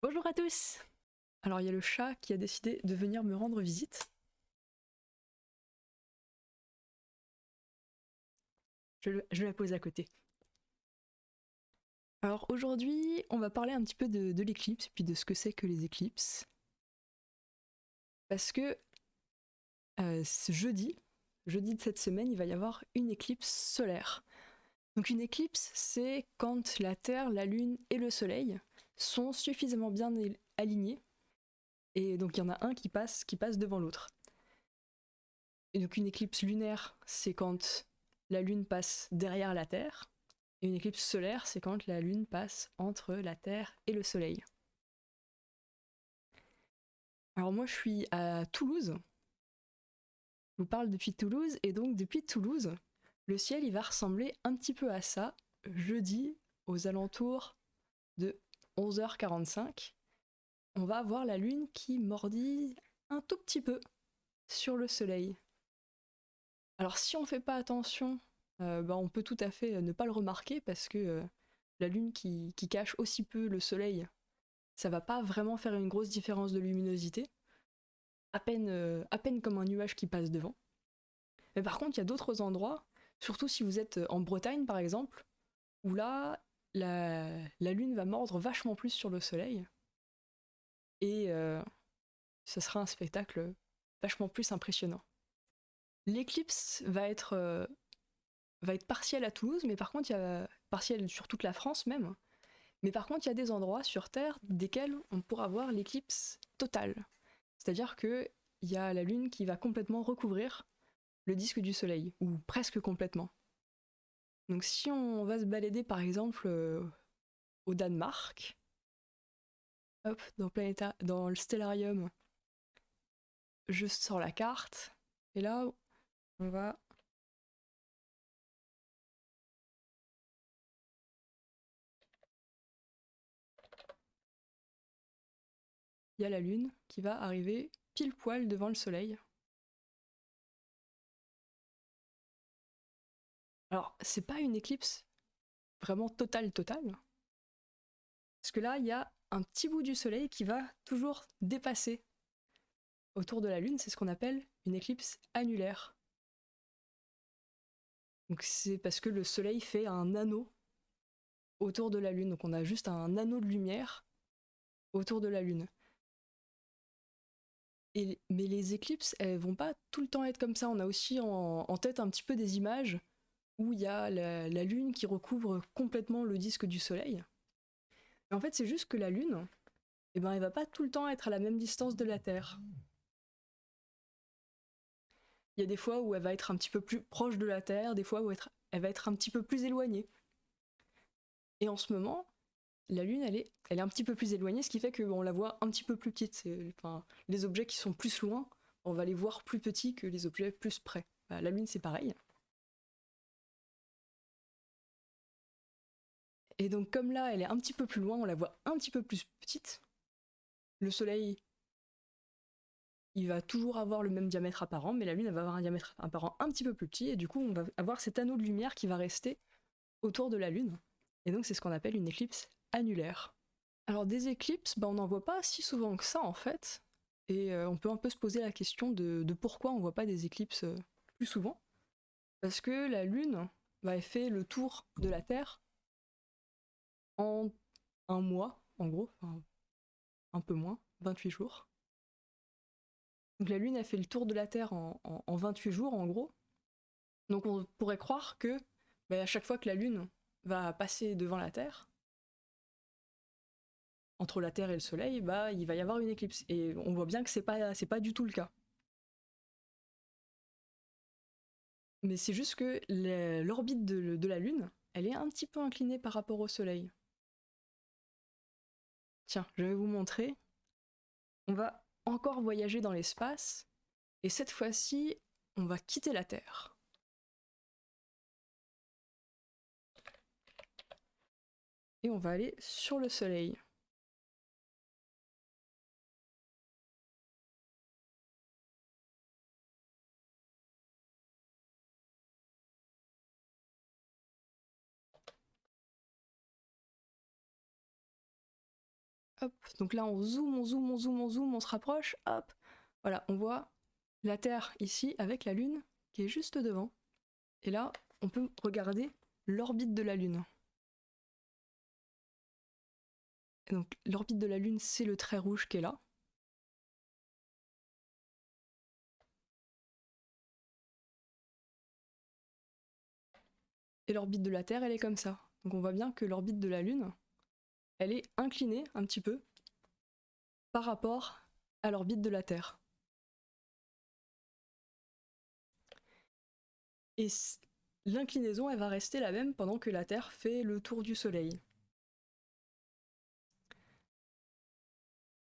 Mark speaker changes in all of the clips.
Speaker 1: Bonjour à tous Alors il y a le chat qui a décidé de venir me rendre visite. Je, la pose à côté. Alors aujourd'hui, on va parler un petit peu de, l'éclipse puis de ce que c'est que les éclipses. Parce que euh, ce jeudi, jeudi de cette semaine, il va y avoir une éclipse solaire. Donc une éclipse, c'est quand la Terre, la Lune et le Soleil sont suffisamment bien alignés. Et donc il y en a un qui passe, qui passe devant l'autre. Et donc une éclipse lunaire, c'est quand la Lune passe derrière la Terre. Et une éclipse solaire, c'est quand la Lune passe entre la Terre et le Soleil. Alors moi je suis à Toulouse. Je vous parle depuis Toulouse, et donc depuis Toulouse, le ciel il va ressembler un petit peu à ça, jeudi, aux alentours de 11h45, on va avoir la lune qui mordit un tout petit peu sur le soleil. Alors si on ne fait pas attention, euh, bah, on peut tout à fait ne pas le remarquer parce que euh, la lune qui, cache aussi peu le soleil, ça va pas vraiment faire une grosse différence de luminosité, à peine, euh, à peine comme un nuage qui passe devant. Mais par contre, il y a d'autres endroits, surtout si vous êtes en Bretagne par exemple, où là, la, lune va mordre vachement plus sur le soleil. Et euh, ce sera un spectacle vachement plus impressionnant. L'éclipse va être, euh, va être partielle à Toulouse, mais par contre, il y a partielle sur toute la France même. Mais par contre, il y a des endroits sur Terre desquels on pourra voir l'éclipse totale. C'est-à-dire qu'il y a la Lune qui va complètement recouvrir le disque du Soleil, ou presque complètement. Donc si on va se balader par exemple euh, au Danemark, hop, dans, dans le stellarium, je sors la carte, et là, on va... Il y a la lune qui va arriver pile poil devant le soleil. Alors, c'est pas une éclipse vraiment totale, totale. Parce que là, il y a un petit bout du soleil qui va toujours dépasser autour de la Lune. C'est ce qu'on appelle une éclipse annulaire. Donc c'est parce que le soleil fait un anneau autour de la Lune. Donc on a juste un anneau de lumière autour de la Lune. Mais les éclipses, elles vont pas tout le temps être comme ça. On a aussi en tête un petit peu des images où il y a la, Lune qui recouvre complètement le disque du Soleil. en fait, c'est juste que la Lune, eh ben, elle va pas tout le temps être à la même distance de la Terre. Il y a des fois où elle va être un petit peu plus proche de la Terre, des fois où elle va être un petit peu plus éloignée. Et en ce moment, la Lune, elle est, elle est un petit peu plus éloignée, ce qui fait qu'on la voit un petit peu plus petite. Les objets qui sont plus loin, on va les voir plus petits que les objets plus près. Bah, la Lune, c'est pareil. Et donc comme là, elle est un petit peu plus loin, on la voit un petit peu plus petite. Le Soleil, il va toujours avoir le même diamètre apparent, mais la Lune, elle va avoir un diamètre apparent un petit peu plus petit, et du coup, on va avoir cet anneau de lumière qui va rester autour de la Lune. Et donc c'est ce qu'on appelle une éclipse annulaire. Alors des éclipses, bah, on n'en voit pas si souvent que ça en fait, et euh, on peut un peu se poser la question de, pourquoi on voit pas des éclipses euh, plus souvent. Parce que la Lune, bah, elle fait le tour de la Terre en un mois, en gros, un peu moins, 28 jours. Donc la Lune a fait le tour de la Terre en, 28 jours, en gros. Donc on pourrait croire que bah, à chaque fois que la Lune va passer devant la Terre, entre la Terre et le Soleil, bah, il va y avoir une éclipse. Et on voit bien que c'est pas, pas du tout le cas. Mais c'est juste que l'orbite de la Lune, elle est un petit peu inclinée par rapport au Soleil. Tiens, je vais vous montrer. On va encore voyager dans l'espace, et cette fois-ci, on va quitter la Terre. Et on va aller sur le Soleil. Donc là on zoome, on zoome, on zoome, on zoome, on se rapproche, hop. Voilà, on voit la Terre ici avec la Lune qui est juste devant. Et là, on peut regarder l'orbite de la Lune. donc l'orbite de la Lune, c'est le trait rouge qui est là. Et l'orbite de la Terre, elle est comme ça. Donc on voit bien que l'orbite de la Lune, elle est inclinée un petit peu par rapport à l'orbite de la Terre. Et l'inclinaison, elle va rester la même pendant que la Terre fait le tour du Soleil.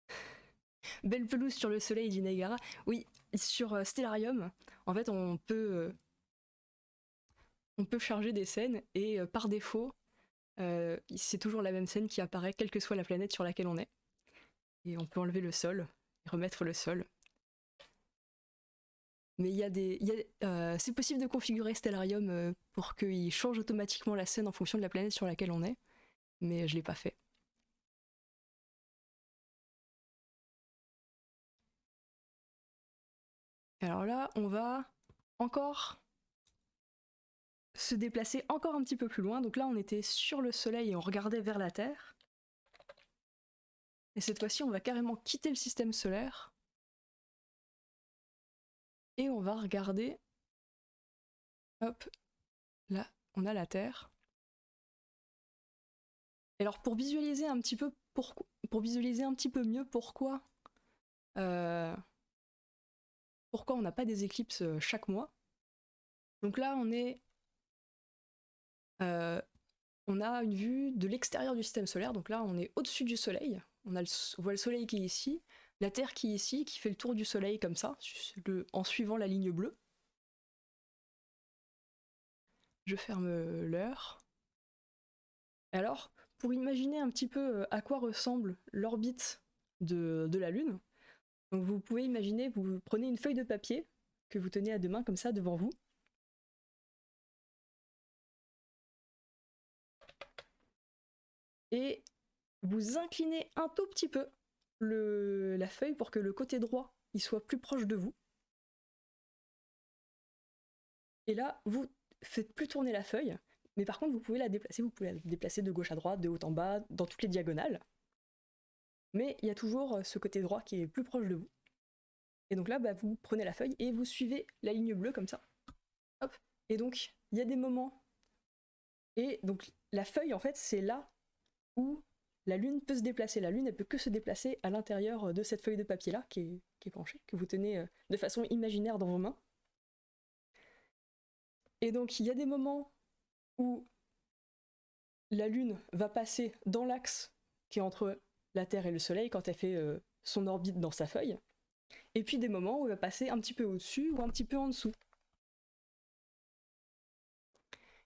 Speaker 1: Belle pelouse sur le Soleil, dit Negara. Oui, sur euh, Stellarium, en fait, on peut, euh, on peut charger des scènes et euh, par défaut, c'est toujours la même scène qui apparaît, quelle que soit la planète sur laquelle on est. Et on peut enlever le sol et remettre le sol. Mais il y a des, euh, c'est possible de configurer Stellarium euh, pour qu'il change automatiquement la scène en fonction de la planète sur laquelle on est, mais je l'ai pas fait. Alors là, on va encore se déplacer encore un petit peu plus loin. Donc là, on était sur le Soleil et on regardait vers la Terre. Et cette fois-ci, on va carrément quitter le système solaire et on va regarder. Hop, là, on a la Terre. alors pour visualiser un petit peu pour, visualiser un petit peu mieux pourquoi euh, pourquoi on n'a pas des éclipses euh, chaque mois. Donc là on est euh, on a une vue de l'extérieur du système solaire, donc là on est au-dessus du soleil, on, voit le soleil qui est ici, la Terre qui est ici, qui fait le tour du Soleil comme ça, en suivant la ligne bleue. Je ferme l'heure. Alors, pour imaginer un petit peu euh, à quoi ressemble l'orbite de, la Lune, vous pouvez imaginer, vous prenez une feuille de papier que vous tenez à deux mains comme ça devant vous. Et vous inclinez un tout petit peu la feuille pour que le côté droit il soit plus proche de vous. Et là, vous faites plus tourner la feuille, mais par contre, vous pouvez la déplacer. Vous pouvez la déplacer de gauche à droite, de haut en bas, dans toutes les diagonales. Mais il y a toujours ce côté droit qui est plus proche de vous. Et donc là, bah, vous prenez la feuille et vous suivez la ligne bleue comme ça. Hop. Et donc, il y a des moments. Et donc, la feuille, en fait, c'est là où la Lune peut se déplacer. La Lune, elle peut que se déplacer à l'intérieur de cette feuille de papier-là, qui est, penchée, que vous tenez euh, de façon imaginaire dans vos mains. Et donc, il y a des moments où la Lune va passer dans l'axe qui est entre la Terre et le Soleil quand elle fait euh, son orbite dans sa feuille. Et puis des moments où elle va passer un petit peu au-dessus ou un petit peu en dessous.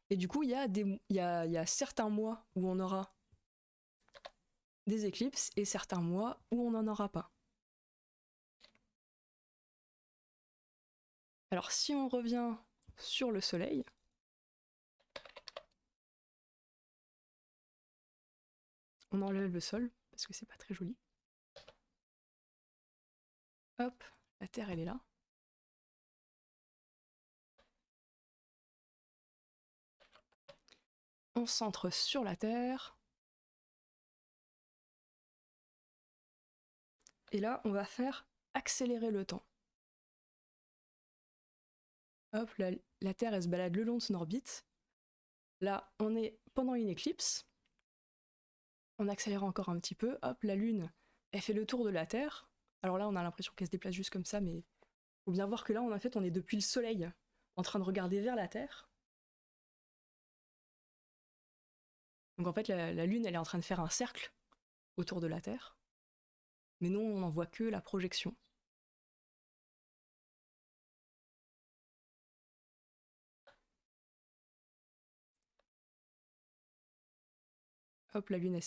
Speaker 1: Et du coup, il y, y a certains mois où on aura des éclipses et certains mois où on n'en aura pas. Alors si on revient sur le Soleil, on enlève le sol parce que c'est pas très joli. Hop, la Terre elle est là. On centre sur la Terre. Et là, on va faire accélérer le temps. Hop, la, Terre, elle se balade le long de son orbite. Là, on est pendant une éclipse. On accélère encore un petit peu. Hop, la Lune, elle fait le tour de la Terre. Alors là, on a l'impression qu'elle se déplace juste comme ça, mais faut bien voir que là, en fait, on est depuis le Soleil, en train de regarder vers la Terre. Donc en fait, la Lune, elle est en train de faire un cercle autour de la Terre mais non, on n'en voit que la projection. Hop, la lune, elle...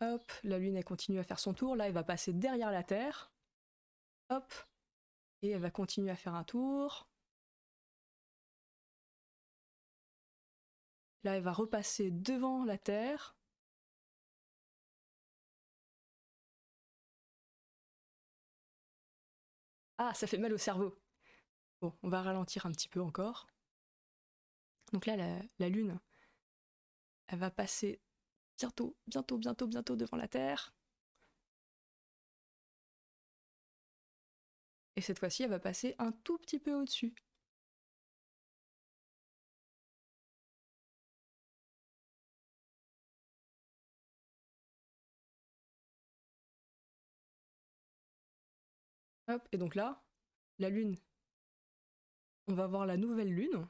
Speaker 1: Hop, la lune, continue à faire son tour. Là, elle va passer derrière la Terre. Hop, et elle va continuer à faire un tour. Là, elle va repasser devant la Terre. Ah, ça fait mal au cerveau. Bon, on va ralentir un petit peu encore. Donc là, la, Lune, elle va passer bientôt, bientôt, bientôt, bientôt devant la Terre. Et cette fois-ci, elle va passer un tout petit peu au-dessus. Hop, et donc là, la Lune, on va voir la nouvelle Lune.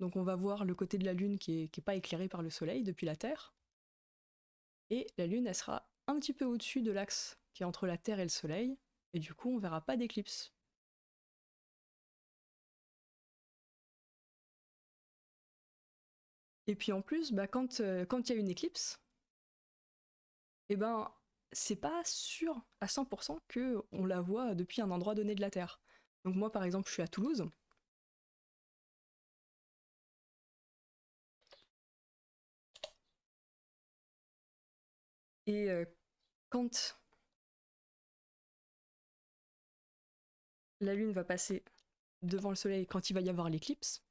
Speaker 1: Donc on va voir le côté de la Lune qui n'est pas éclairé par le Soleil depuis la Terre. Et la Lune, elle sera un petit peu au-dessus de l'axe qui est entre la Terre et le Soleil. Et du coup, on verra pas d'éclipse. Et puis en plus, bah, quand euh, il y a une éclipse, eh ben, c'est pas sûr à 100% que on la voit depuis un endroit donné de la Terre. Donc moi, par exemple, je suis à Toulouse. Et euh, quand la Lune va passer devant le Soleil, quand il va y avoir l'éclipse,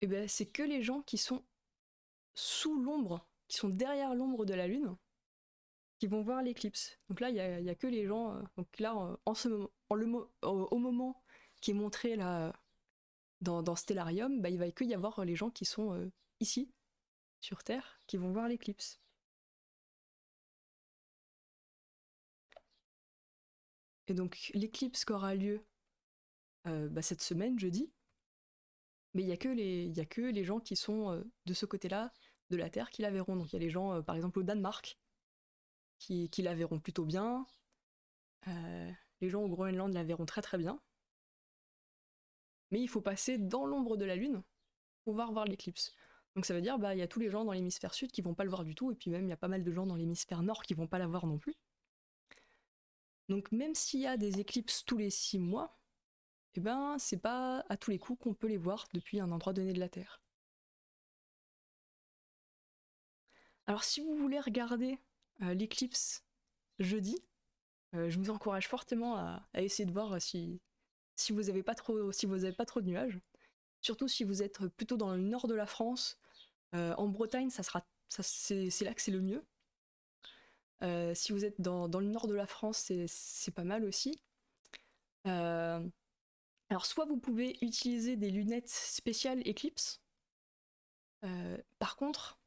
Speaker 1: eh ben, c'est que les gens qui sont sous l'ombre, qui sont derrière l'ombre de la Lune, qui vont voir l'éclipse. Donc là, il n'y a, que les gens. Euh, donc là, en ce moment, le, au, moment qui est montré là dans, Stellarium, bah, il va que y avoir les gens qui sont euh, ici, sur Terre, qui vont voir l'éclipse. Et donc l'éclipse qui aura lieu euh, bah, cette semaine, jeudi, mais il n'y a que les gens qui sont de ce côté-là de la Terre qui la verront. Donc il y a les gens, euh, par exemple au Danemark, qui, la verront plutôt bien. Euh, les gens au Groenland la verront très très bien. Mais il faut passer dans l'ombre de la Lune pour pouvoir voir l'éclipse. Donc ça veut dire, bah, y a tous les gens dans l'hémisphère sud qui vont pas le voir du tout, et puis même il y a pas mal de gens dans l'hémisphère nord qui vont pas la voir non plus. Donc même s'il y a des éclipses tous les six mois, eh ben c'est pas à tous les coups qu'on peut les voir depuis un endroit donné de la Terre. Alors si vous voulez regarder euh, l'éclipse jeudi, euh, je vous encourage fortement à, essayer de voir si, si vous n'avez pas, trop, pas trop de nuages. Surtout si vous êtes plutôt dans le nord de la France. Euh, en Bretagne, ça sera, c'est là que c'est le mieux. si vous êtes dans, dans, le nord de la France, c'est pas mal aussi. alors soit vous pouvez utiliser des lunettes spéciales Eclipse. par contre,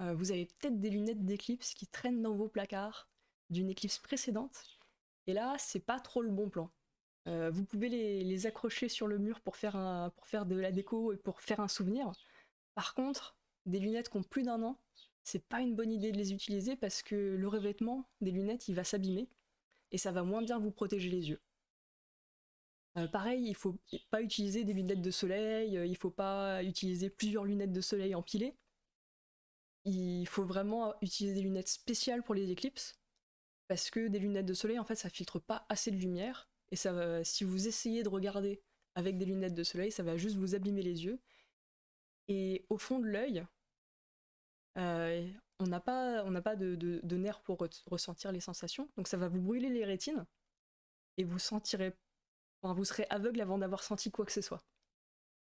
Speaker 1: euh, vous avez peut-être des lunettes d'éclipse qui traînent dans vos placards d'une éclipse précédente. Et là, c'est pas trop le bon plan. Euh, vous pouvez les, accrocher sur le mur pour faire, de la déco et pour faire un souvenir. Par contre, des lunettes qui ont plus d'un an, c'est pas une bonne idée de les utiliser parce que le revêtement des lunettes, il va s'abîmer et ça va moins bien vous protéger les yeux. Euh, pareil, il faut pas utiliser des lunettes de soleil, il faut pas utiliser plusieurs lunettes de soleil empilées il faut vraiment utiliser des lunettes spéciales pour les éclipses, parce que des lunettes de soleil, en fait, ça filtre pas assez de lumière, et ça si vous essayez de regarder avec des lunettes de soleil, ça va juste vous abîmer les yeux. Et au fond de l'œil, euh, on n'a pas, de, nerfs pour ressentir les sensations, donc ça va vous brûler les rétines, et vous sentirez, vous serez aveugle avant d'avoir senti quoi que ce soit.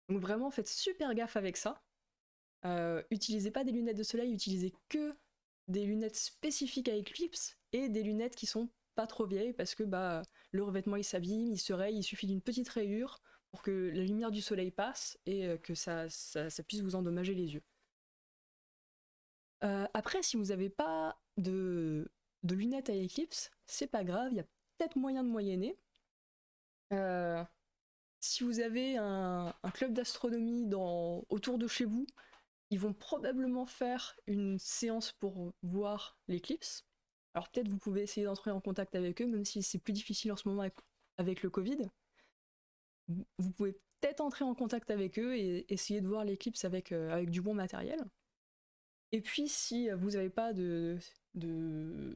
Speaker 1: Donc vraiment, faites super gaffe avec ça. Euh, utilisez pas des lunettes de soleil, utilisez que des lunettes spécifiques à Eclipse et des lunettes qui sont pas trop vieilles parce que bah, le revêtement il s'abîme, il se raye, il suffit d'une petite rayure pour que la lumière du soleil passe et euh, que ça, puisse vous endommager les yeux. Euh, après, si vous n'avez pas de, lunettes à Eclipse, c'est pas grave, il y a peut-être moyen de moyenner. si vous avez un, un club d'astronomie autour de chez vous, ils vont probablement faire une séance pour voir l'éclipse. Alors peut-être vous pouvez essayer d'entrer en contact avec eux, même si c'est plus difficile en ce moment avec, le Covid. Vous pouvez peut-être entrer en contact avec eux et essayer de voir l'éclipse avec, euh, avec du bon matériel. Et puis si vous n'avez pas de, de,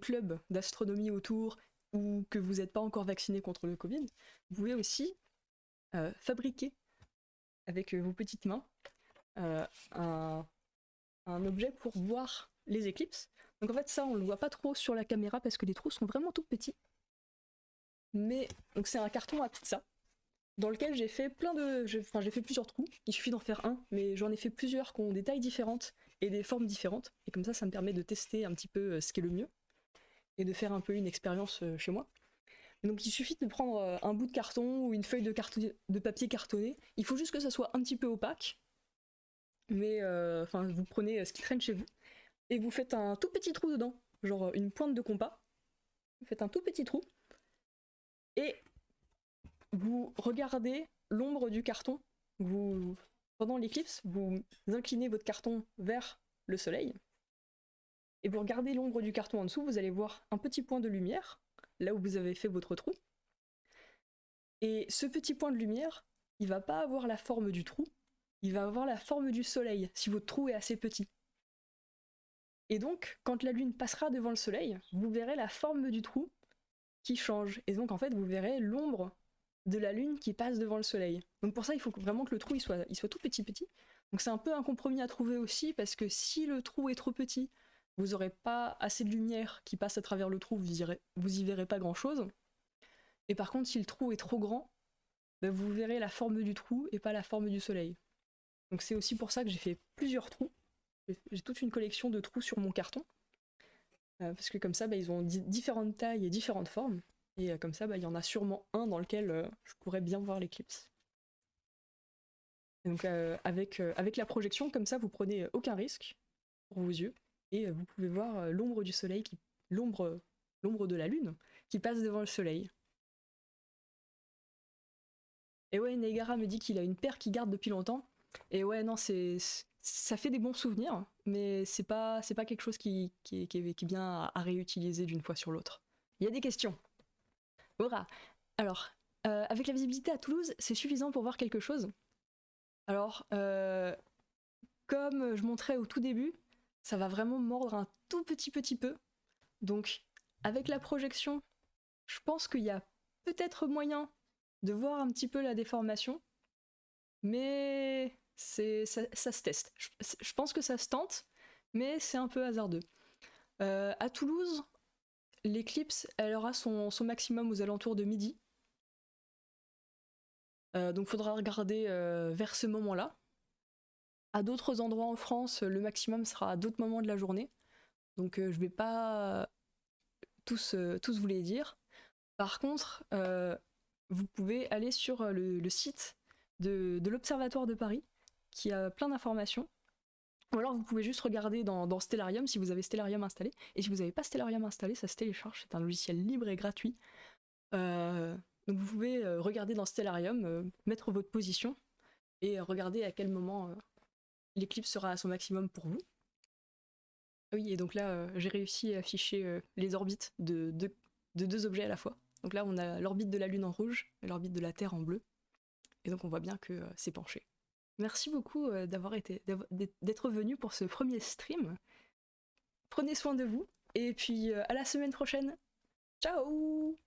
Speaker 1: club d'astronomie autour ou que vous n'êtes pas encore vacciné contre le Covid, vous pouvez aussi euh, fabriquer avec vos petites mains euh, un, objet pour voir les éclipses. Donc en fait ça on le voit pas trop sur la caméra parce que les trous sont vraiment tout petits. Mais donc c'est un carton à pizza dans lequel j'ai fait plein de, enfin j'ai fait plusieurs trous. Il suffit d'en faire un, mais j'en ai fait plusieurs qui ont des tailles différentes et des formes différentes. Et comme ça, ça me permet de tester un petit peu euh, ce qui est le mieux et de faire un peu une expérience euh, chez moi. donc il suffit de prendre un bout de carton ou une feuille de, de papier cartonné. Il faut juste que ça soit un petit peu opaque. Mais enfin, vous prenez ce qui traîne chez vous et vous faites un tout petit trou dedans, genre une pointe de compas. Vous faites un tout petit trou et vous regardez l'ombre du carton. Pendant l'éclipse, vous inclinez votre carton vers le soleil et vous regardez l'ombre du carton en dessous. Vous allez voir un petit point de lumière là où vous avez fait votre trou. Et ce petit point de lumière, il va pas avoir la forme du trou, il va avoir la forme du soleil si votre trou est assez petit. Et donc, quand la lune passera devant le soleil, vous verrez la forme du trou qui change. Et donc, en fait, vous verrez l'ombre de la lune qui passe devant le soleil. Donc pour ça, il faut vraiment que le trou soit, tout petit petit. Donc c'est un peu un compromis à trouver aussi, parce que si le trou est trop petit, vous n'aurez pas assez de lumière qui passe à travers le trou, vous, y verrez pas grand chose. Et par contre, si le trou est trop grand, ben, vous verrez la forme du trou et pas la forme du soleil. Donc c'est aussi pour ça que j'ai fait plusieurs trous. J'ai toute une collection de trous sur mon carton. Euh, parce que comme ça, ben, ils ont différentes tailles et différentes formes. Et euh, comme ça, bah, il y en a sûrement un dans lequel euh, je pourrais bien voir l'éclipse. Donc avec, la projection, comme ça, vous prenez aucun risque pour vos yeux et vous pouvez voir l'ombre du soleil, l'ombre de la lune qui passe devant le soleil. Et ouais, Negara me dit qu'il a une paire qui garde depuis longtemps. Et ouais, non, c'est ça fait des bons souvenirs, mais c'est pas pas quelque chose qui, qui, est, bien à réutiliser d'une fois sur l'autre. Il y a des questions. Alors, euh, avec la visibilité à Toulouse, c'est suffisant pour voir quelque chose? Alors, euh, comme je montrais au tout début, ça va vraiment mordre un tout petit petit peu. Donc, avec la projection, je pense qu'il y a peut-être moyen de voir un petit peu la déformation, mais ça, se teste. Je, pense que ça se tente, mais c'est un peu hasardeux. Euh, à Toulouse, l'éclipse, aura son, maximum aux alentours de midi. Euh, donc faudra regarder euh, vers ce moment-là. À d'autres endroits en France, le maximum sera à d'autres moments de la journée. Donc euh, je vais pas tous, tous vous les dire. Par contre, vous pouvez aller sur le, site de l'Observatoire de Paris, qui a plein d'informations ou alors vous pouvez juste regarder dans, Stellarium si vous avez Stellarium installé. Et si vous n'avez pas Stellarium installé, ça se télécharge. C'est un logiciel libre et gratuit. Euh, donc vous pouvez euh, regarder dans Stellarium, euh, mettre votre position et regarder à quel moment l'éclipse sera à son maximum pour vous. Oui, et donc là, j'ai réussi à afficher les orbites de, de, deux objets à la fois. Donc là, on a l'orbite de la Lune en rouge et l'orbite de la Terre en bleu. Et donc on voit bien que c'est penché. Merci beaucoup euh, d'avoir été d'être venu pour ce premier stream. Prenez soin de vous et puis euh, à la semaine prochaine. Ciao